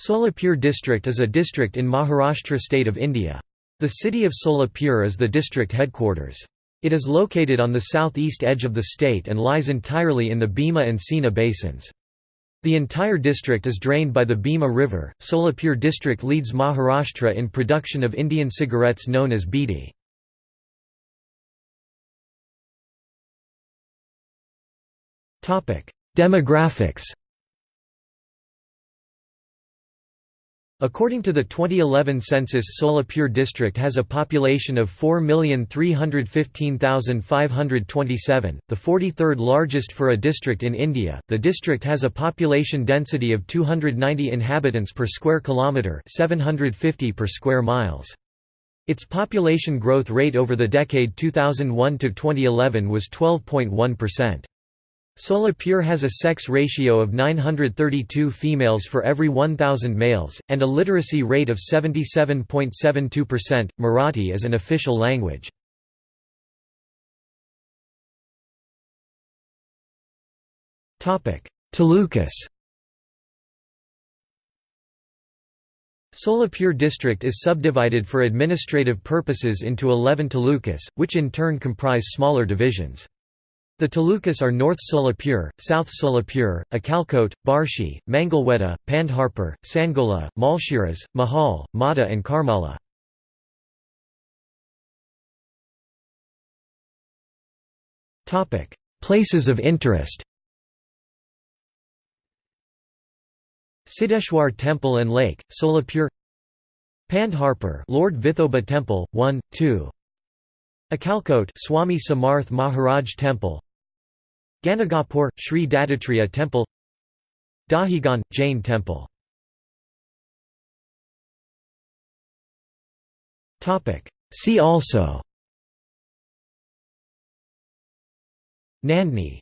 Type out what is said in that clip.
Solapur district is a district in Maharashtra state of India. The city of Solapur is the district headquarters. It is located on the southeast edge of the state and lies entirely in the Bhima and Seena basins. The entire district is drained by the Bhima River. Solapur district leads Maharashtra in production of Indian cigarettes known as bidi. Demographics According to the 2011 census Solapur district has a population of 4,315,527, the 43rd largest for a district in India. The district has a population density of 290 inhabitants per square kilometre 750 per square miles. Its population growth rate over the decade 2001 to 2011 was 12.1%. Solapur has a sex ratio of 932 females for every 1,000 males, and a literacy rate of 77.72%. Marathi is an official language. Talukas Solapur district is subdivided for administrative purposes into 11 talukas, which in turn comprise smaller divisions. The talukas are North Solapur, South Solapur, Akalkot, Barshi, Mangalweda, Pandharpur, Sangola, Malshiras, Mohol, Madha and Karmala. Places of interest Siddheshwar Temple and Lake, Solapur Pandharpur Lord Vithoba Temple, 1, 2 Akalkot Swami Samarth Maharaj Temple Ganagapur, Sri Dattatreya Temple Dahigaon, Jain Temple. See also. Nandni